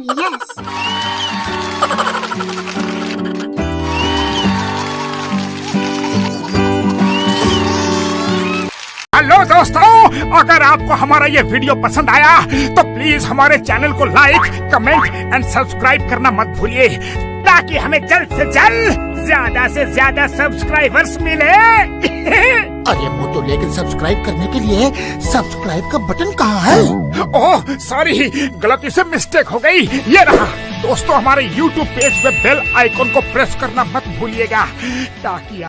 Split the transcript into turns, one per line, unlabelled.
Oh, yes.
Hello دوستو اگر آپ کو ہمارا یہ ویڈیو پسند آیا تو پلیز ہمارے چینل کو لائک کمنٹ اینڈ سبسکرائب کرنا مت بھولیے تاکہ ہمیں جلد سے جلد زیادہ سے زیادہ سبسکرائبرز ملے
ارے وہ تو لیکن سبسکرائب کرنے کے لیے سبسکرائب کا بٹن کہاں ہے؟
اوہ، ساری ہی غلطی سے مسٹیک ہو گئی۔ یہ رہا۔ دوستو، ہمارے یوٹیوب پیج میں بیل آئیکن کو پریس کرنا مت بھولیے گا۔ تاکہ